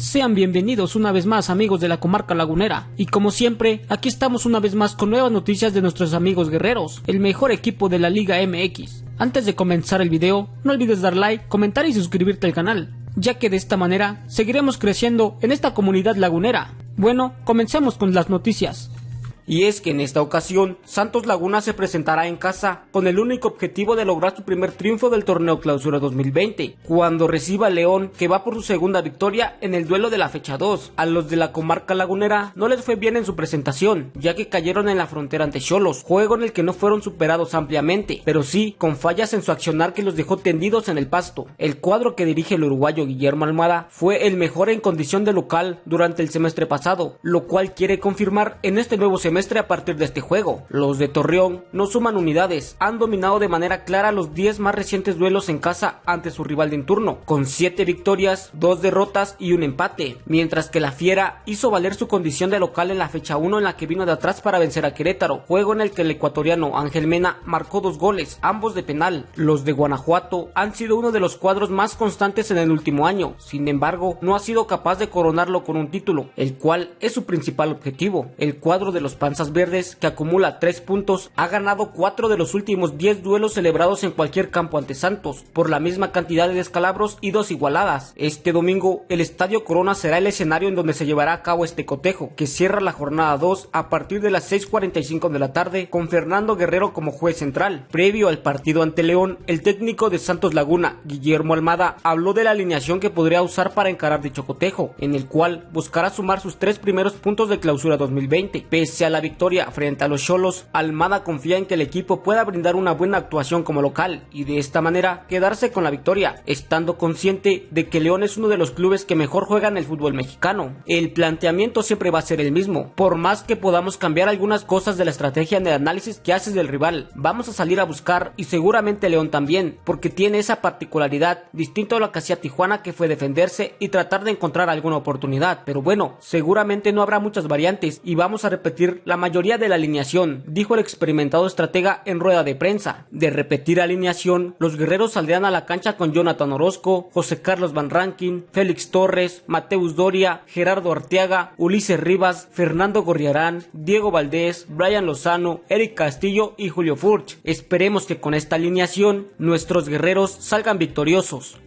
Sean bienvenidos una vez más amigos de la comarca lagunera y como siempre aquí estamos una vez más con nuevas noticias de nuestros amigos guerreros, el mejor equipo de la Liga MX. Antes de comenzar el video, no olvides dar like, comentar y suscribirte al canal, ya que de esta manera seguiremos creciendo en esta comunidad lagunera. Bueno, comencemos con las noticias. Y es que en esta ocasión, Santos Laguna se presentará en casa con el único objetivo de lograr su primer triunfo del torneo Clausura 2020, cuando reciba a León, que va por su segunda victoria en el duelo de la fecha 2. A los de la comarca lagunera no les fue bien en su presentación, ya que cayeron en la frontera ante Cholos, juego en el que no fueron superados ampliamente, pero sí con fallas en su accionar que los dejó tendidos en el pasto. El cuadro que dirige el uruguayo Guillermo Almada fue el mejor en condición de local durante el semestre pasado, lo cual quiere confirmar en este nuevo semestre a partir de este juego. Los de Torreón no suman unidades, han dominado de manera clara los 10 más recientes duelos en casa ante su rival de en turno, con 7 victorias, 2 derrotas y un empate, mientras que la Fiera hizo valer su condición de local en la fecha 1 en la que vino de atrás para vencer a Querétaro, juego en el que el ecuatoriano Ángel Mena marcó dos goles, ambos de penal. Los de Guanajuato han sido uno de los cuadros más constantes en el último año, sin embargo no ha sido capaz de coronarlo con un título, el cual es su principal objetivo. El cuadro de los Panzas Verdes, que acumula 3 puntos, ha ganado 4 de los últimos 10 duelos celebrados en cualquier campo ante Santos, por la misma cantidad de descalabros y dos igualadas. Este domingo, el Estadio Corona será el escenario en donde se llevará a cabo este cotejo, que cierra la jornada 2 a partir de las 6.45 de la tarde, con Fernando Guerrero como juez central. Previo al partido ante León, el técnico de Santos Laguna, Guillermo Almada, habló de la alineación que podría usar para encarar dicho cotejo, en el cual buscará sumar sus tres primeros puntos de clausura 2020. Pese a la victoria frente a los Cholos, Almada confía en que el equipo pueda brindar una buena actuación como local y de esta manera quedarse con la victoria, estando consciente de que León es uno de los clubes que mejor juegan el fútbol mexicano. El planteamiento siempre va a ser el mismo, por más que podamos cambiar algunas cosas de la estrategia de análisis que haces del rival, vamos a salir a buscar y seguramente León también, porque tiene esa particularidad distinto a lo que hacía Tijuana que fue defenderse y tratar de encontrar alguna oportunidad, pero bueno, seguramente no habrá muchas variantes y vamos a repetir la mayoría de la alineación, dijo el experimentado estratega en rueda de prensa. De repetir alineación, los guerreros saldrán a la cancha con Jonathan Orozco, José Carlos Van Rankin, Félix Torres, Mateus Doria, Gerardo Arteaga, Ulises Rivas, Fernando Gorriarán, Diego Valdés, Brian Lozano, Eric Castillo y Julio Furch. Esperemos que con esta alineación nuestros guerreros salgan victoriosos.